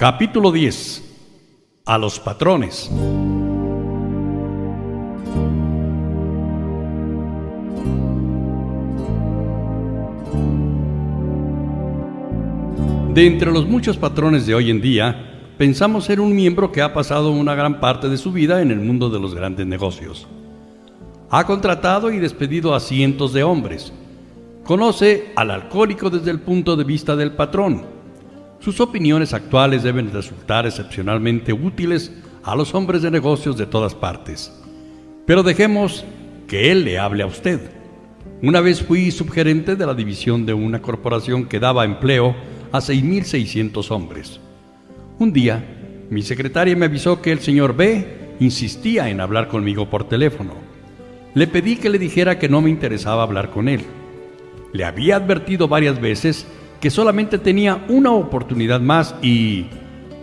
Capítulo 10. A los patrones. De entre los muchos patrones de hoy en día, pensamos ser un miembro que ha pasado una gran parte de su vida en el mundo de los grandes negocios. Ha contratado y despedido a cientos de hombres. Conoce al alcohólico desde el punto de vista del patrón. Sus opiniones actuales deben resultar excepcionalmente útiles a los hombres de negocios de todas partes. Pero dejemos que él le hable a usted. Una vez fui subgerente de la división de una corporación que daba empleo a 6.600 hombres. Un día, mi secretaria me avisó que el señor B insistía en hablar conmigo por teléfono. Le pedí que le dijera que no me interesaba hablar con él. Le había advertido varias veces que solamente tenía una oportunidad más y,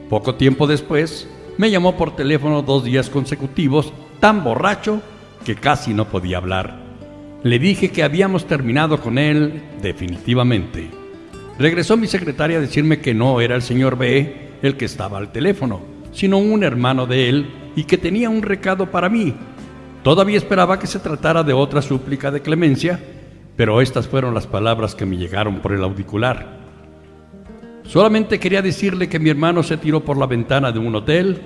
poco tiempo después, me llamó por teléfono dos días consecutivos, tan borracho que casi no podía hablar. Le dije que habíamos terminado con él definitivamente. Regresó mi secretaria a decirme que no era el señor B el que estaba al teléfono, sino un hermano de él y que tenía un recado para mí. Todavía esperaba que se tratara de otra súplica de clemencia, pero estas fueron las palabras que me llegaron por el auricular. Solamente quería decirle que mi hermano se tiró por la ventana de un hotel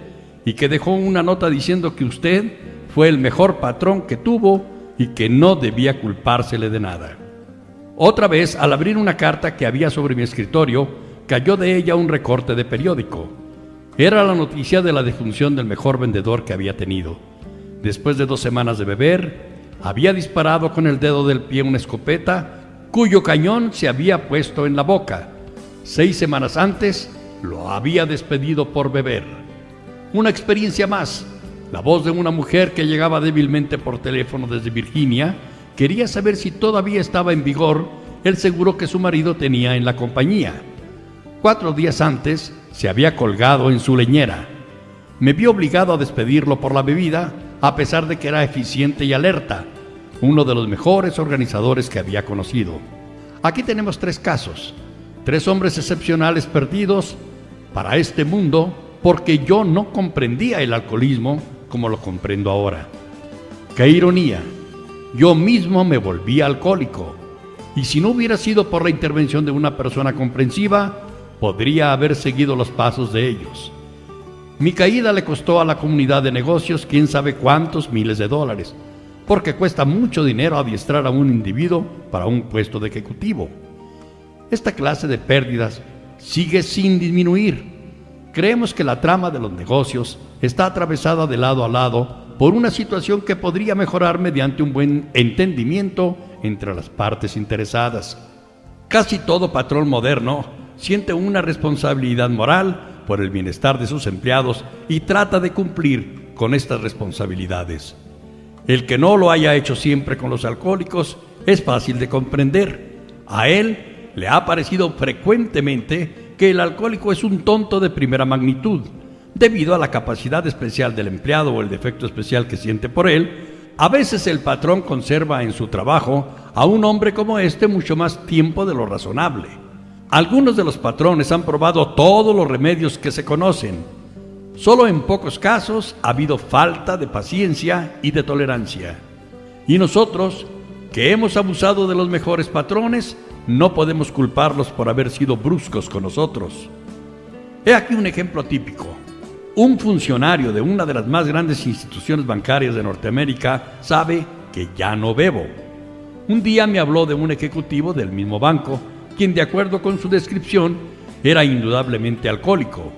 y que dejó una nota diciendo que usted fue el mejor patrón que tuvo y que no debía culpársele de nada. Otra vez, al abrir una carta que había sobre mi escritorio, cayó de ella un recorte de periódico. Era la noticia de la defunción del mejor vendedor que había tenido. Después de dos semanas de beber, había disparado con el dedo del pie una escopeta cuyo cañón se había puesto en la boca. Seis semanas antes lo había despedido por beber. Una experiencia más. La voz de una mujer que llegaba débilmente por teléfono desde Virginia quería saber si todavía estaba en vigor el seguro que su marido tenía en la compañía. Cuatro días antes se había colgado en su leñera. Me vi obligado a despedirlo por la bebida a pesar de que era eficiente y alerta, uno de los mejores organizadores que había conocido. Aquí tenemos tres casos, tres hombres excepcionales perdidos para este mundo porque yo no comprendía el alcoholismo como lo comprendo ahora. Qué ironía, yo mismo me volví alcohólico y si no hubiera sido por la intervención de una persona comprensiva, podría haber seguido los pasos de ellos. Mi caída le costó a la comunidad de negocios quién sabe cuántos miles de dólares, porque cuesta mucho dinero adiestrar a un individuo para un puesto de ejecutivo. Esta clase de pérdidas sigue sin disminuir. Creemos que la trama de los negocios está atravesada de lado a lado por una situación que podría mejorar mediante un buen entendimiento entre las partes interesadas. Casi todo patrón moderno siente una responsabilidad moral por el bienestar de sus empleados y trata de cumplir con estas responsabilidades. El que no lo haya hecho siempre con los alcohólicos es fácil de comprender. A él le ha parecido frecuentemente que el alcohólico es un tonto de primera magnitud, debido a la capacidad especial del empleado o el defecto especial que siente por él. A veces el patrón conserva en su trabajo a un hombre como este mucho más tiempo de lo razonable. Algunos de los patrones han probado todos los remedios que se conocen. Solo en pocos casos ha habido falta de paciencia y de tolerancia. Y nosotros, que hemos abusado de los mejores patrones, no podemos culparlos por haber sido bruscos con nosotros. He aquí un ejemplo típico. Un funcionario de una de las más grandes instituciones bancarias de Norteamérica sabe que ya no bebo. Un día me habló de un ejecutivo del mismo banco quien de acuerdo con su descripción era indudablemente alcohólico.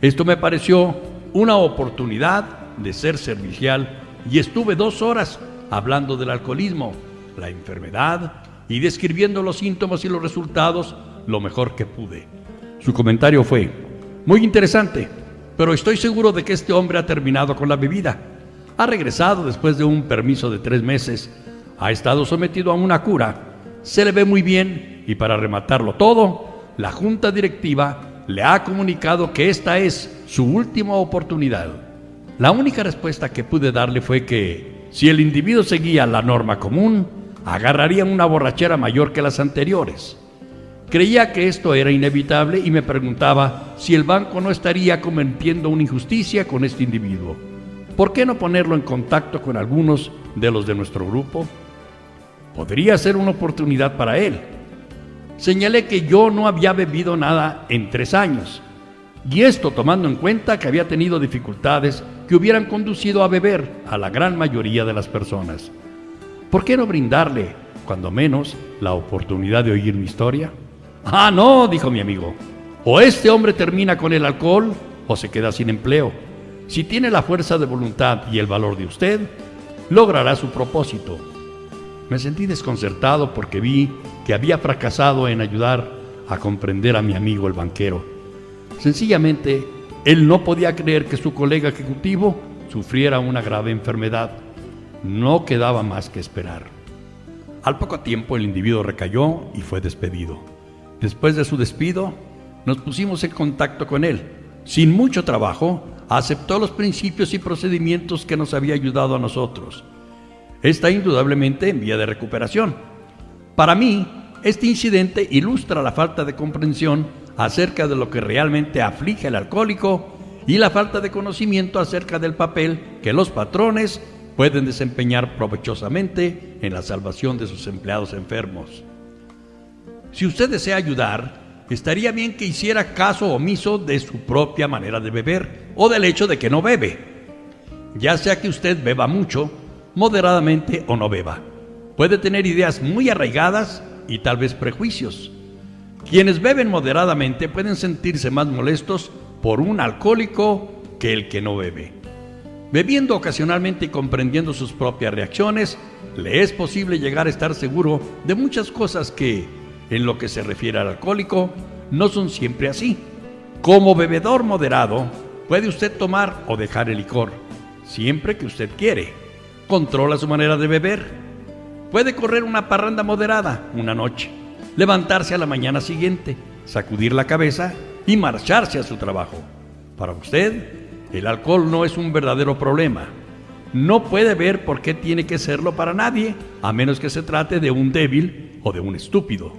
Esto me pareció una oportunidad de ser servicial y estuve dos horas hablando del alcoholismo, la enfermedad y describiendo los síntomas y los resultados lo mejor que pude. Su comentario fue, muy interesante, pero estoy seguro de que este hombre ha terminado con la bebida. Ha regresado después de un permiso de tres meses, ha estado sometido a una cura, se le ve muy bien y para rematarlo todo, la junta directiva le ha comunicado que esta es su última oportunidad. La única respuesta que pude darle fue que si el individuo seguía la norma común, agarraría una borrachera mayor que las anteriores. Creía que esto era inevitable y me preguntaba si el banco no estaría cometiendo una injusticia con este individuo. ¿Por qué no ponerlo en contacto con algunos de los de nuestro grupo? Podría ser una oportunidad para él. Señalé que yo no había bebido nada en tres años, y esto tomando en cuenta que había tenido dificultades que hubieran conducido a beber a la gran mayoría de las personas. ¿Por qué no brindarle, cuando menos, la oportunidad de oír mi historia? Ah, no, dijo mi amigo. O este hombre termina con el alcohol o se queda sin empleo. Si tiene la fuerza de voluntad y el valor de usted, logrará su propósito. Me sentí desconcertado porque vi que había fracasado en ayudar a comprender a mi amigo el banquero. Sencillamente, él no podía creer que su colega ejecutivo sufriera una grave enfermedad. No quedaba más que esperar. Al poco tiempo el individuo recayó y fue despedido. Después de su despido, nos pusimos en contacto con él. Sin mucho trabajo, aceptó los principios y procedimientos que nos había ayudado a nosotros. Está indudablemente en vía de recuperación. Para mí, este incidente ilustra la falta de comprensión acerca de lo que realmente aflige al alcohólico y la falta de conocimiento acerca del papel que los patrones pueden desempeñar provechosamente en la salvación de sus empleados enfermos. Si usted desea ayudar, estaría bien que hiciera caso omiso de su propia manera de beber o del hecho de que no bebe. Ya sea que usted beba mucho, moderadamente o no beba. Puede tener ideas muy arraigadas y tal vez prejuicios. Quienes beben moderadamente pueden sentirse más molestos por un alcohólico que el que no bebe. Bebiendo ocasionalmente y comprendiendo sus propias reacciones, le es posible llegar a estar seguro de muchas cosas que, en lo que se refiere al alcohólico, no son siempre así. Como bebedor moderado, puede usted tomar o dejar el licor, siempre que usted quiere. Controla su manera de beber. Puede correr una parranda moderada una noche levantarse a la mañana siguiente, sacudir la cabeza y marcharse a su trabajo. Para usted, el alcohol no es un verdadero problema. No puede ver por qué tiene que serlo para nadie, a menos que se trate de un débil o de un estúpido.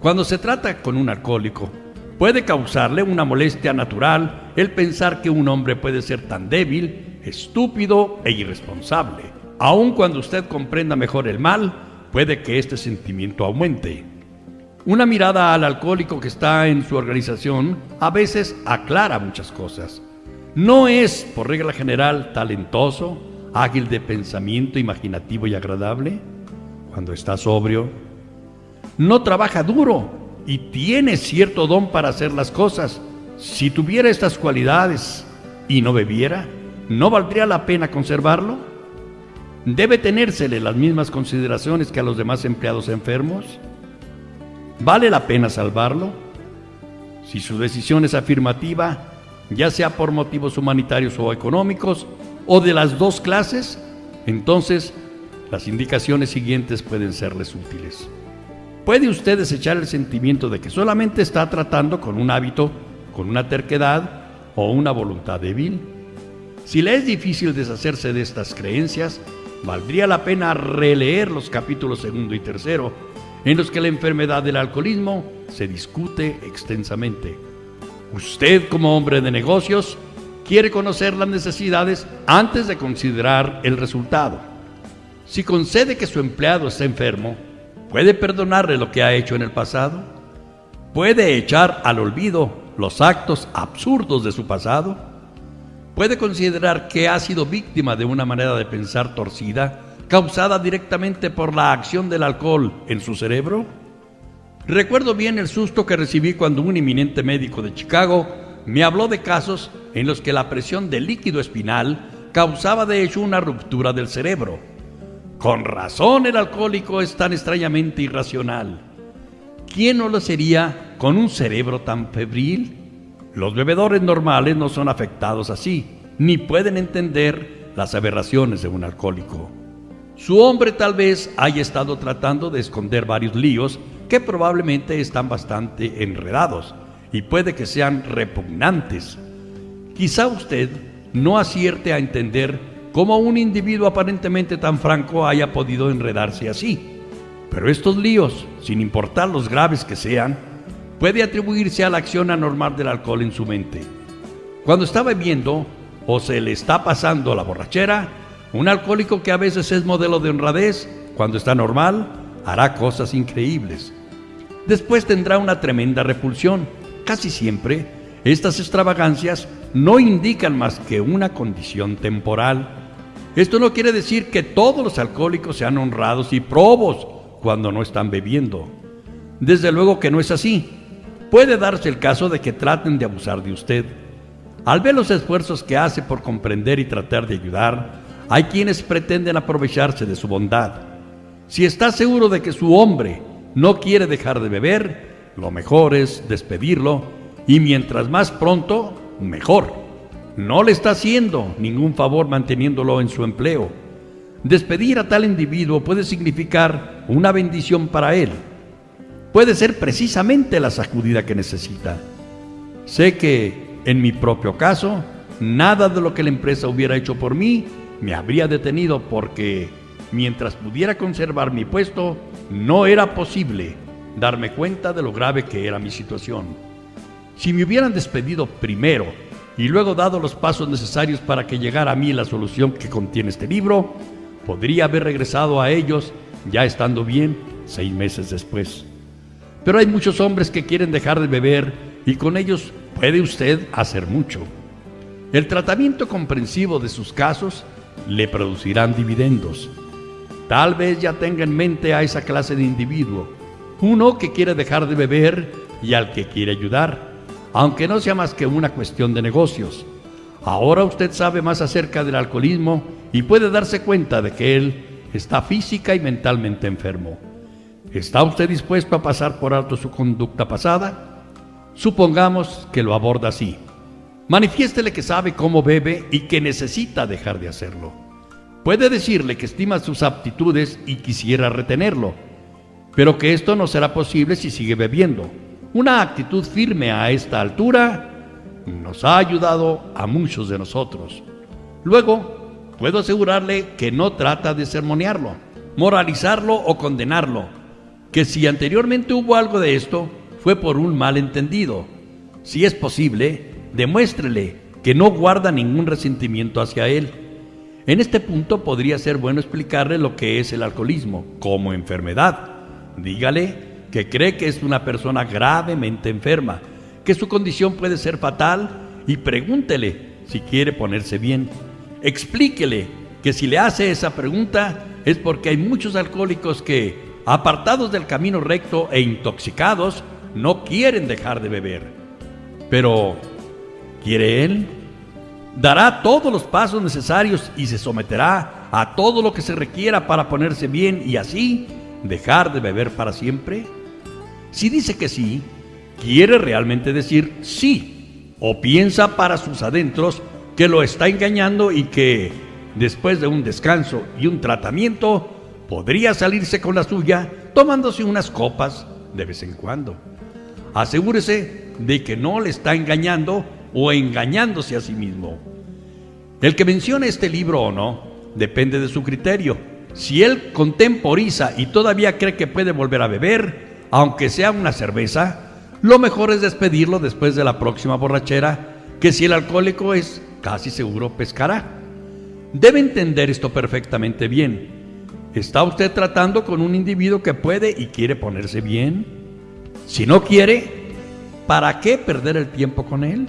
Cuando se trata con un alcohólico, puede causarle una molestia natural el pensar que un hombre puede ser tan débil, estúpido e irresponsable. Aun cuando usted comprenda mejor el mal, puede que este sentimiento aumente. Una mirada al alcohólico que está en su organización a veces aclara muchas cosas. No es, por regla general, talentoso, ágil de pensamiento, imaginativo y agradable cuando está sobrio. No trabaja duro y tiene cierto don para hacer las cosas. Si tuviera estas cualidades y no bebiera, ¿no valdría la pena conservarlo? ¿Debe tenérsele las mismas consideraciones que a los demás empleados enfermos? ¿Vale la pena salvarlo? Si su decisión es afirmativa, ya sea por motivos humanitarios o económicos, o de las dos clases, entonces las indicaciones siguientes pueden serles útiles. Puede usted desechar el sentimiento de que solamente está tratando con un hábito, con una terquedad o una voluntad débil. Si le es difícil deshacerse de estas creencias, valdría la pena releer los capítulos segundo y tercero en los que la enfermedad del alcoholismo se discute extensamente. Usted como hombre de negocios quiere conocer las necesidades antes de considerar el resultado. Si concede que su empleado está enfermo, ¿puede perdonarle lo que ha hecho en el pasado? ¿Puede echar al olvido los actos absurdos de su pasado? ¿Puede considerar que ha sido víctima de una manera de pensar torcida causada directamente por la acción del alcohol en su cerebro? Recuerdo bien el susto que recibí cuando un eminente médico de Chicago me habló de casos en los que la presión del líquido espinal causaba de hecho una ruptura del cerebro. Con razón el alcohólico es tan extrañamente irracional. ¿Quién no lo sería con un cerebro tan febril? Los bebedores normales no son afectados así, ni pueden entender las aberraciones de un alcohólico. Su hombre tal vez haya estado tratando de esconder varios líos que probablemente están bastante enredados y puede que sean repugnantes. Quizá usted no acierte a entender cómo un individuo aparentemente tan franco haya podido enredarse así. Pero estos líos, sin importar los graves que sean, puede atribuirse a la acción anormal del alcohol en su mente. Cuando está bebiendo o se le está pasando la borrachera, un alcohólico que a veces es modelo de honradez, cuando está normal, hará cosas increíbles. Después tendrá una tremenda repulsión. Casi siempre, estas extravagancias no indican más que una condición temporal. Esto no quiere decir que todos los alcohólicos sean honrados y probos cuando no están bebiendo. Desde luego que no es así. Puede darse el caso de que traten de abusar de usted. Al ver los esfuerzos que hace por comprender y tratar de ayudar, hay quienes pretenden aprovecharse de su bondad. Si está seguro de que su hombre no quiere dejar de beber, lo mejor es despedirlo y mientras más pronto, mejor. No le está haciendo ningún favor manteniéndolo en su empleo. Despedir a tal individuo puede significar una bendición para él. Puede ser precisamente la sacudida que necesita. Sé que, en mi propio caso, nada de lo que la empresa hubiera hecho por mí me habría detenido porque, mientras pudiera conservar mi puesto, no era posible darme cuenta de lo grave que era mi situación. Si me hubieran despedido primero y luego dado los pasos necesarios para que llegara a mí la solución que contiene este libro, podría haber regresado a ellos ya estando bien seis meses después. Pero hay muchos hombres que quieren dejar de beber y con ellos puede usted hacer mucho. El tratamiento comprensivo de sus casos le producirán dividendos. Tal vez ya tenga en mente a esa clase de individuo, uno que quiere dejar de beber y al que quiere ayudar, aunque no sea más que una cuestión de negocios. Ahora usted sabe más acerca del alcoholismo y puede darse cuenta de que él está física y mentalmente enfermo. ¿Está usted dispuesto a pasar por alto su conducta pasada? Supongamos que lo aborda así. Manifiéstele que sabe cómo bebe y que necesita dejar de hacerlo. Puede decirle que estima sus aptitudes y quisiera retenerlo, pero que esto no será posible si sigue bebiendo. Una actitud firme a esta altura nos ha ayudado a muchos de nosotros. Luego, puedo asegurarle que no trata de sermonearlo, moralizarlo o condenarlo, que si anteriormente hubo algo de esto, fue por un malentendido. Si es posible, demuéstrele que no guarda ningún resentimiento hacia él. En este punto podría ser bueno explicarle lo que es el alcoholismo como enfermedad. Dígale que cree que es una persona gravemente enferma, que su condición puede ser fatal y pregúntele si quiere ponerse bien. Explíquele que si le hace esa pregunta es porque hay muchos alcohólicos que, apartados del camino recto e intoxicados, no quieren dejar de beber. Pero ¿Quiere Él? Dará todos los pasos necesarios y se someterá a todo lo que se requiera para ponerse bien y así dejar de beber para siempre. Si dice que sí, quiere realmente decir sí o piensa para sus adentros que lo está engañando y que después de un descanso y un tratamiento podría salirse con la suya tomándose unas copas de vez en cuando. Asegúrese de que no le está engañando o engañándose a sí mismo. El que mencione este libro o no depende de su criterio. Si él contemporiza y todavía cree que puede volver a beber, aunque sea una cerveza, lo mejor es despedirlo después de la próxima borrachera, que si el alcohólico es casi seguro pescará. Debe entender esto perfectamente bien. ¿Está usted tratando con un individuo que puede y quiere ponerse bien? Si no quiere, ¿para qué perder el tiempo con él?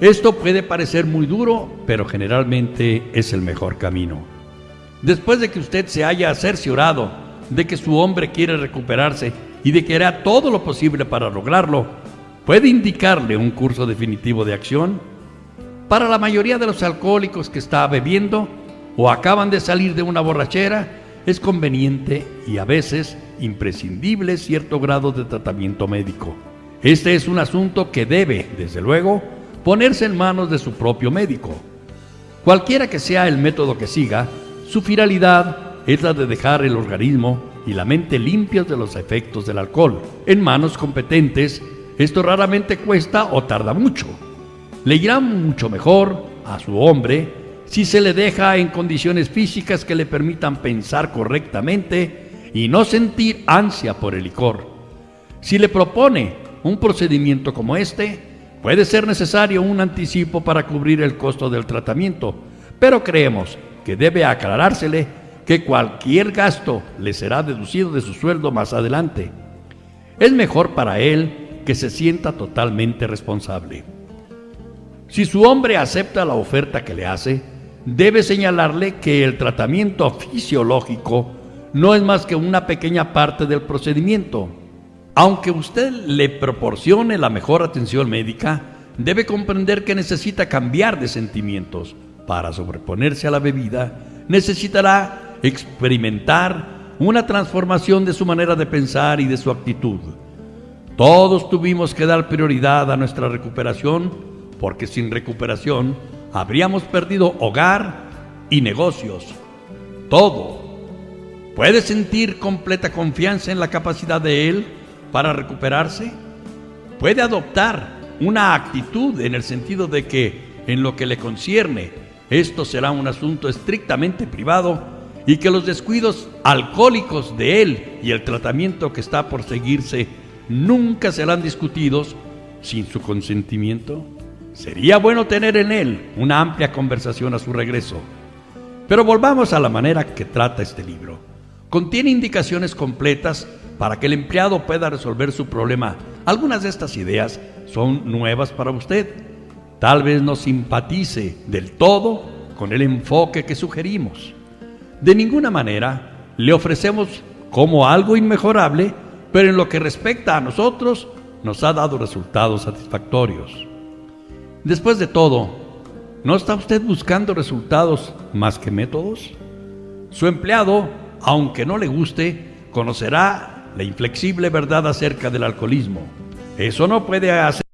Esto puede parecer muy duro, pero generalmente es el mejor camino. Después de que usted se haya cerciorado de que su hombre quiere recuperarse y de que hará todo lo posible para lograrlo, puede indicarle un curso definitivo de acción. Para la mayoría de los alcohólicos que está bebiendo o acaban de salir de una borrachera, es conveniente y a veces imprescindible cierto grado de tratamiento médico. Este es un asunto que debe, desde luego, ponerse en manos de su propio médico. Cualquiera que sea el método que siga, su finalidad es la de dejar el organismo y la mente limpios de los efectos del alcohol. En manos competentes, esto raramente cuesta o tarda mucho. Le irá mucho mejor a su hombre si se le deja en condiciones físicas que le permitan pensar correctamente y no sentir ansia por el licor. Si le propone un procedimiento como este, puede ser necesario un anticipo para cubrir el costo del tratamiento, pero creemos que debe aclarársele que cualquier gasto le será deducido de su sueldo más adelante. Es mejor para él que se sienta totalmente responsable. Si su hombre acepta la oferta que le hace, debe señalarle que el tratamiento fisiológico no es más que una pequeña parte del procedimiento. Aunque usted le proporcione la mejor atención médica, debe comprender que necesita cambiar de sentimientos. Para sobreponerse a la bebida, necesitará experimentar una transformación de su manera de pensar y de su actitud. Todos tuvimos que dar prioridad a nuestra recuperación porque sin recuperación habríamos perdido hogar y negocios. Todo. ¿Puede sentir completa confianza en la capacidad de Él para recuperarse? ¿Puede adoptar una actitud en el sentido de que, en lo que le concierne, esto será un asunto estrictamente privado y que los descuidos alcohólicos de Él y el tratamiento que está por seguirse nunca serán discutidos sin su consentimiento? Sería bueno tener en él una amplia conversación a su regreso. Pero volvamos a la manera que trata este libro. Contiene indicaciones completas para que el empleado pueda resolver su problema. Algunas de estas ideas son nuevas para usted. Tal vez no simpatice del todo con el enfoque que sugerimos. De ninguna manera le ofrecemos como algo inmejorable, pero en lo que respecta a nosotros nos ha dado resultados satisfactorios. Después de todo, ¿no está usted buscando resultados más que métodos? Su empleado, aunque no le guste, conocerá la inflexible verdad acerca del alcoholismo. Eso no puede hacer